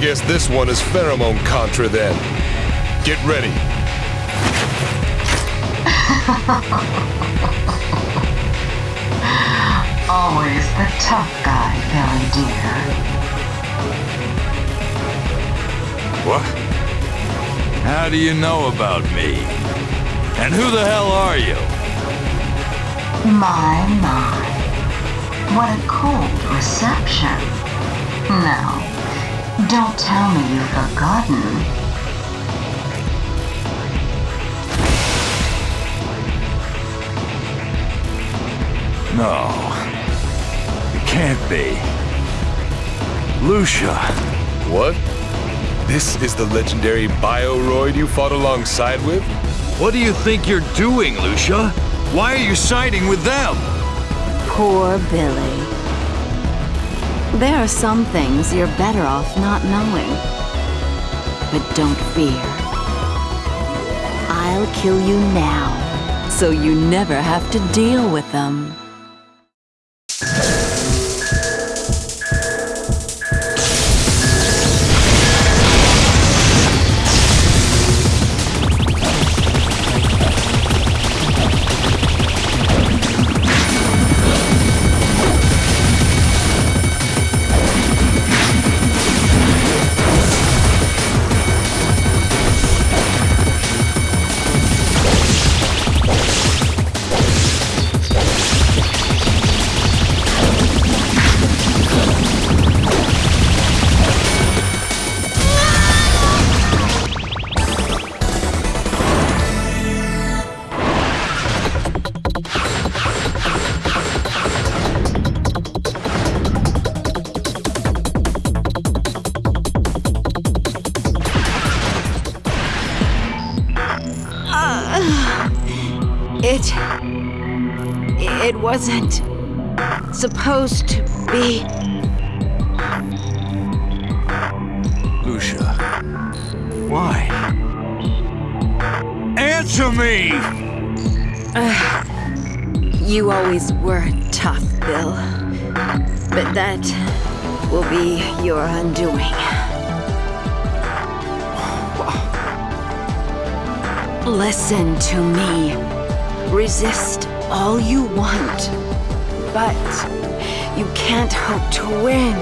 guess this one is pheromone contra then. Get ready. Always the tough guy, Billy dear. What? How do you know about me? And who the hell are you? My, my. What a cold reception. Now, don't tell me you've forgotten. No. It can't be. Lucia. What? This is the legendary Bioroid you fought alongside with? What do you think you're doing, Lucia? Why are you siding with them? Poor Billy. There are some things you're better off not knowing. But don't fear. I'll kill you now, so you never have to deal with them. Listen to me. Resist all you want. But you can't hope to win.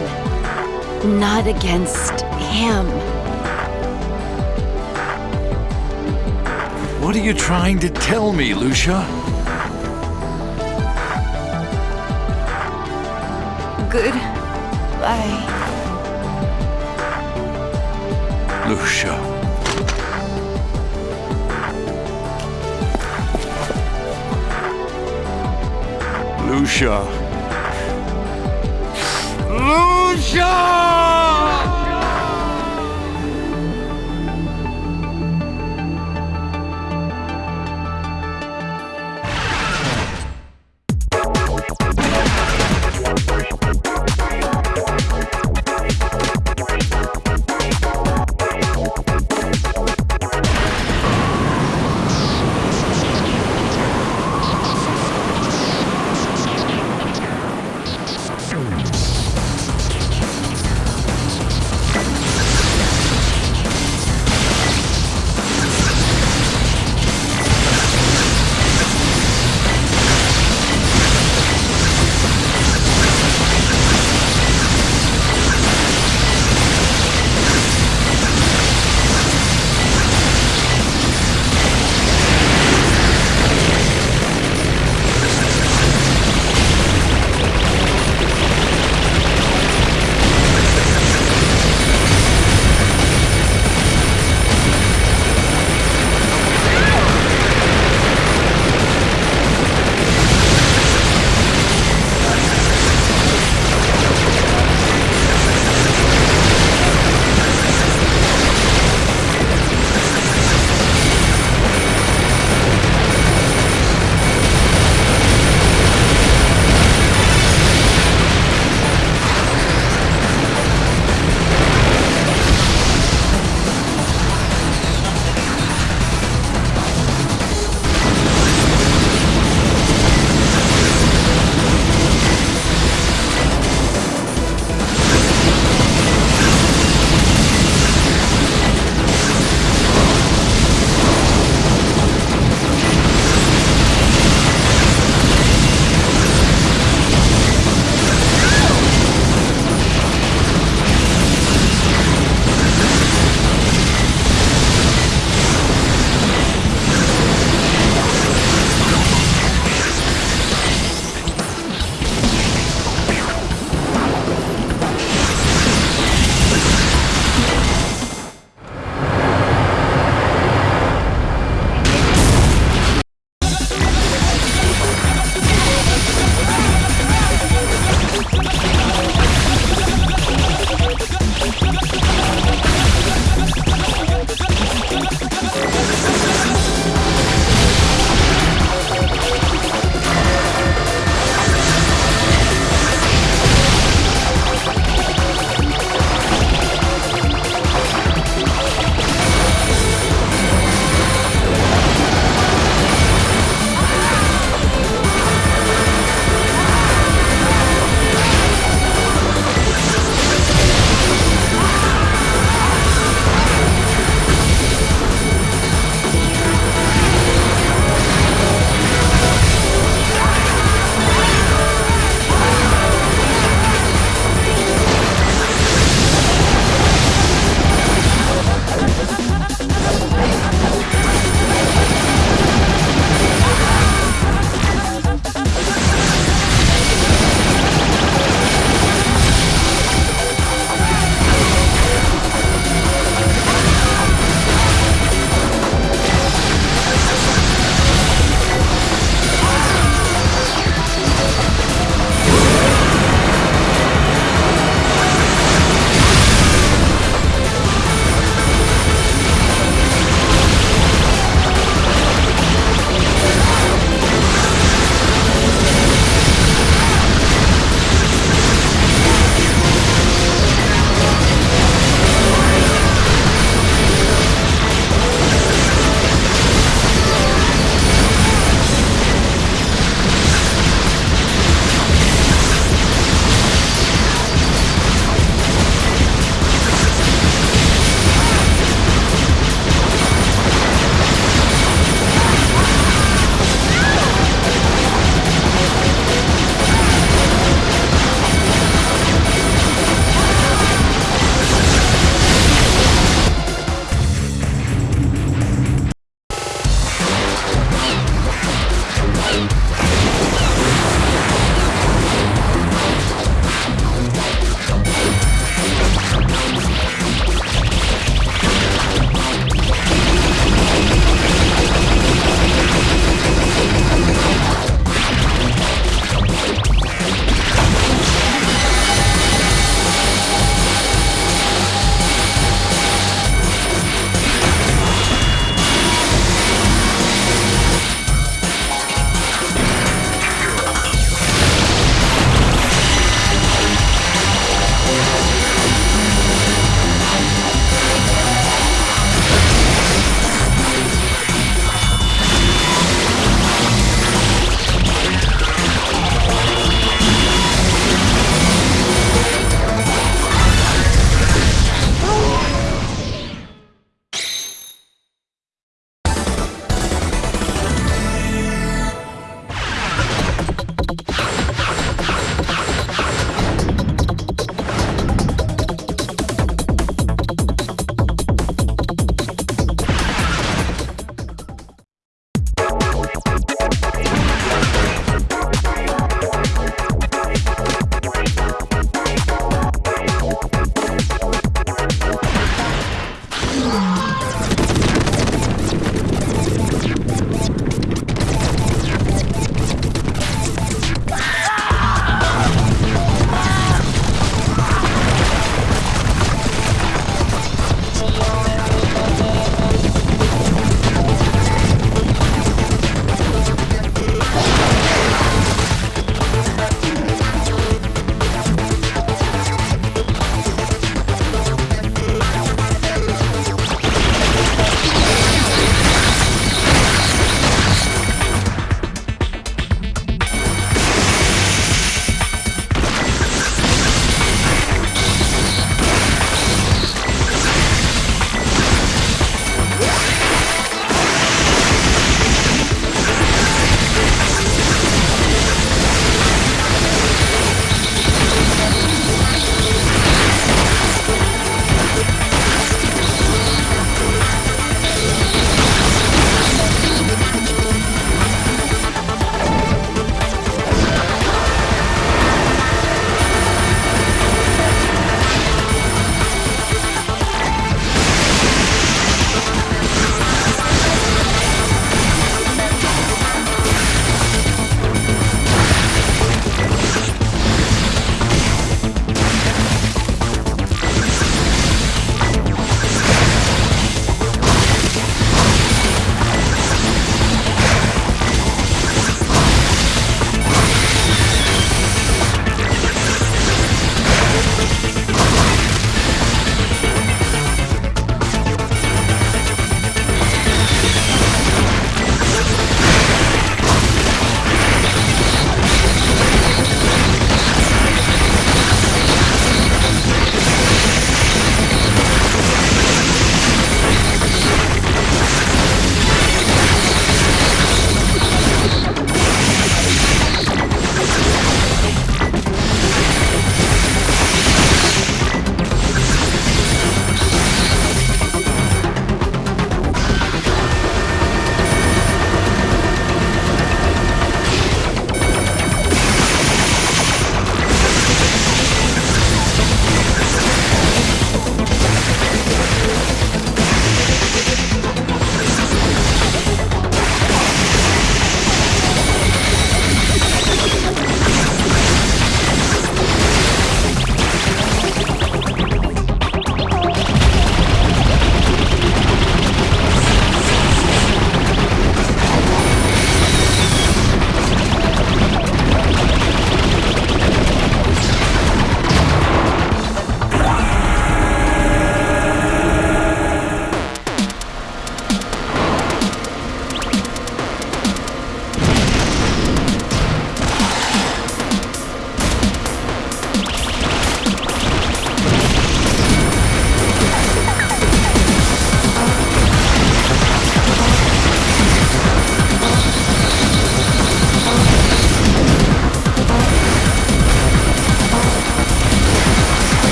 Not against him. What are you trying to tell me, Lucia? Goodbye. Lucia. Lucia. Lucia!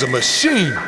Was a machine.